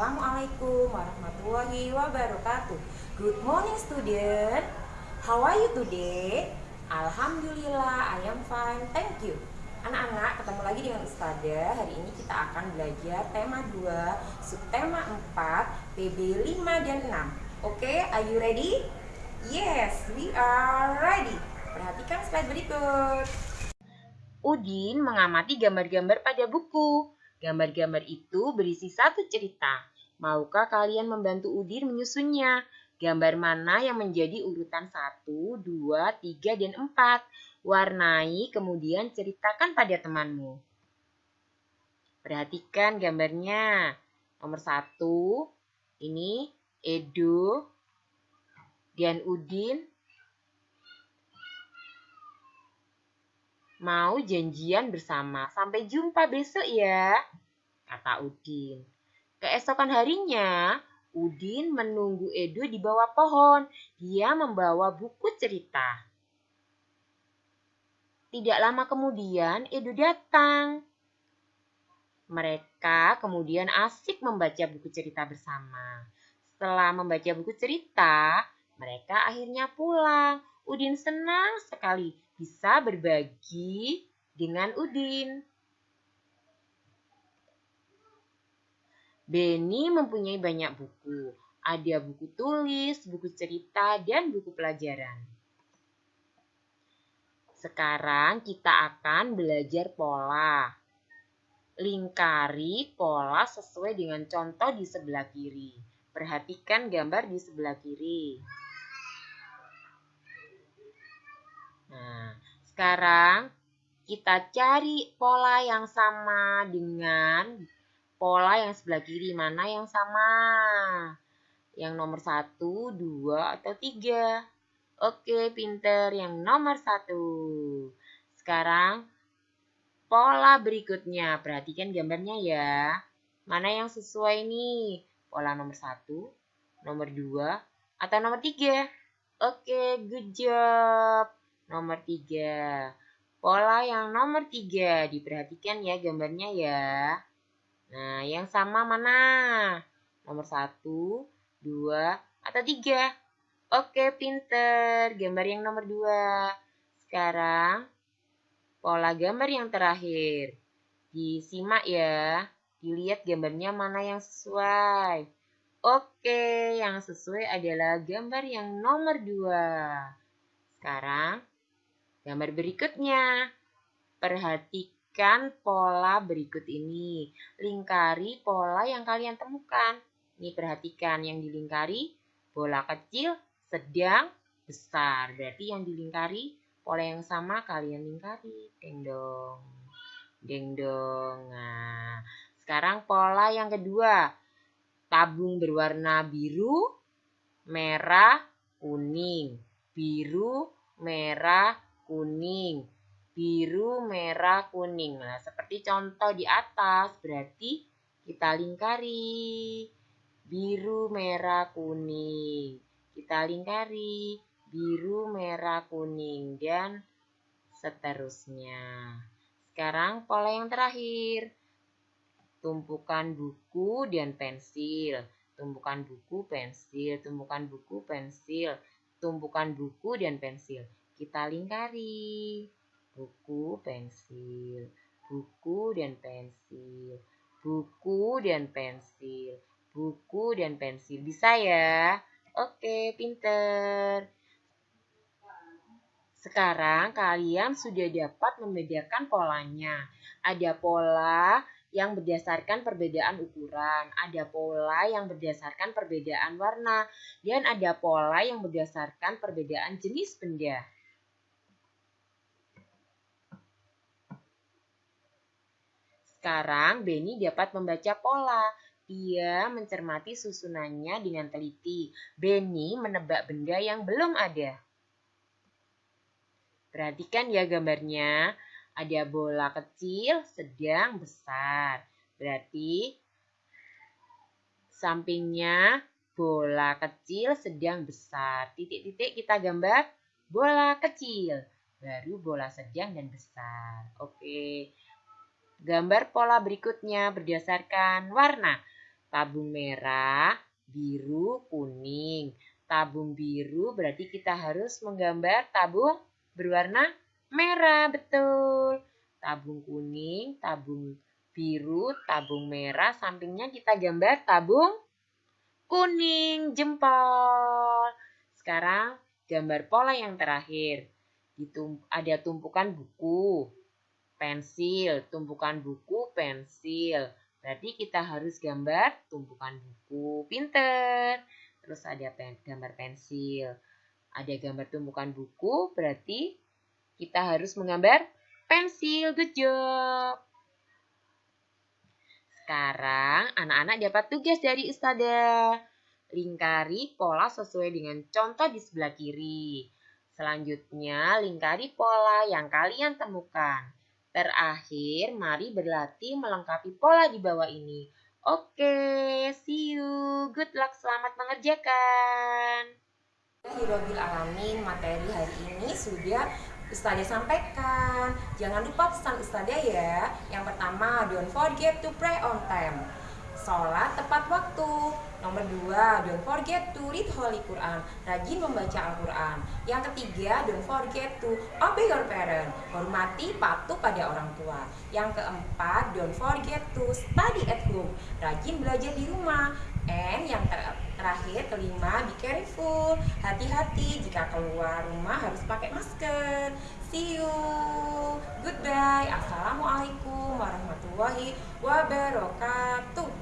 Assalamualaikum warahmatullahi wabarakatuh. Good morning student. How are you today? Alhamdulillah, I am fine. Thank you. Anak-anak, ketemu lagi dengan Ustazah. Hari ini kita akan belajar tema 2, subtema 4, PB 5 dan 6. Oke, okay, are you ready? Yes, we are ready. Perhatikan slide berikut. Udin mengamati gambar-gambar pada buku. Gambar-gambar itu berisi satu cerita. Maukah kalian membantu Udin menyusunnya? Gambar mana yang menjadi urutan 1, 2, 3, dan 4? Warnai, kemudian ceritakan pada temanmu. Perhatikan gambarnya. Nomor 1, ini Edo dan Udin mau janjian bersama. Sampai jumpa besok ya, kata Udin. Keesokan harinya, Udin menunggu Edo di bawah pohon. Dia membawa buku cerita. Tidak lama kemudian, Edo datang. Mereka kemudian asik membaca buku cerita bersama. Setelah membaca buku cerita, mereka akhirnya pulang. Udin senang sekali bisa berbagi dengan Udin. Beni mempunyai banyak buku. Ada buku tulis, buku cerita, dan buku pelajaran. Sekarang kita akan belajar pola. Lingkari pola sesuai dengan contoh di sebelah kiri. Perhatikan gambar di sebelah kiri. Nah, sekarang kita cari pola yang sama dengan pola yang sebelah kiri. Mana yang sama? Yang nomor satu, dua, atau tiga? Oke, pinter. Yang nomor satu. Sekarang, pola berikutnya. Perhatikan gambarnya ya. Mana yang sesuai nih? Pola nomor satu, nomor dua, atau nomor tiga? Oke, good job. Nomor tiga. Pola yang nomor tiga. Diperhatikan ya gambarnya ya. Nah, yang sama mana? Nomor satu, dua, atau tiga? Oke, pinter. Gambar yang nomor dua. Sekarang, pola gambar yang terakhir. Disimak ya. Dilihat gambarnya mana yang sesuai. Oke, yang sesuai adalah gambar yang nomor dua. Sekarang, Gambar berikutnya. Perhatikan pola berikut ini. Lingkari pola yang kalian temukan. Ini perhatikan yang dilingkari bola kecil, sedang, besar. Berarti yang dilingkari pola yang sama kalian lingkari. Deng dong. Deng dong. Nah, sekarang pola yang kedua. Tabung berwarna biru, merah, kuning. Biru, merah, kuning, biru, merah, kuning. Nah, seperti contoh di atas, berarti kita lingkari biru, merah, kuning. Kita lingkari biru, merah, kuning, dan seterusnya. Sekarang pola yang terakhir. Tumpukan buku dan pensil. Tumpukan buku, pensil. Tumpukan buku, pensil. Tumpukan buku dan pensil kita lingkari buku, pensil, buku dan pensil, buku dan pensil, buku dan pensil. Bisa ya? Oke, pinter. Sekarang kalian sudah dapat membedakan polanya. Ada pola yang berdasarkan perbedaan ukuran, ada pola yang berdasarkan perbedaan warna, dan ada pola yang berdasarkan perbedaan jenis benda. Sekarang Benny dapat membaca pola. Dia mencermati susunannya dengan teliti. Benny menebak benda yang belum ada. Perhatikan ya gambarnya. Ada bola kecil, sedang, besar. Berarti sampingnya bola kecil, sedang, besar. Titik-titik kita gambar bola kecil. Baru bola sedang dan besar. Oke. Gambar pola berikutnya berdasarkan warna. Tabung merah, biru, kuning. Tabung biru berarti kita harus menggambar tabung berwarna merah, betul. Tabung kuning, tabung biru, tabung merah, sampingnya kita gambar tabung kuning, jempol. Sekarang gambar pola yang terakhir. Ada tumpukan buku, pensil, tumpukan buku, pensil. Berarti kita harus gambar tumpukan buku. Pinter. Terus ada pen, gambar pensil. Ada gambar tumpukan buku, berarti kita harus menggambar pensil. Good job. Sekarang anak-anak dapat tugas dari Ustazah. Lingkari pola sesuai dengan contoh di sebelah kiri. Selanjutnya, lingkari pola yang kalian temukan. Terakhir, mari berlatih melengkapi pola di bawah ini. Oke, see you. Good luck, selamat mengerjakan. Hirobil alamin, materi hari ini sudah Ustazah sampaikan. Jangan lupa pesan Ustazah ya. Yang pertama, don't forget to pray on time. Sholat tepat waktu. Nomor dua, don't forget to read Holy Quran. Rajin membaca Al-Quran. Yang ketiga, don't forget to obey your parent. Hormati patuh pada orang tua. Yang keempat, don't forget to study at home. Rajin belajar di rumah. And yang ter terakhir, kelima, be careful. Hati-hati jika keluar rumah harus pakai masker. See you. Goodbye. Assalamualaikum warahmatullahi wabarakatuh.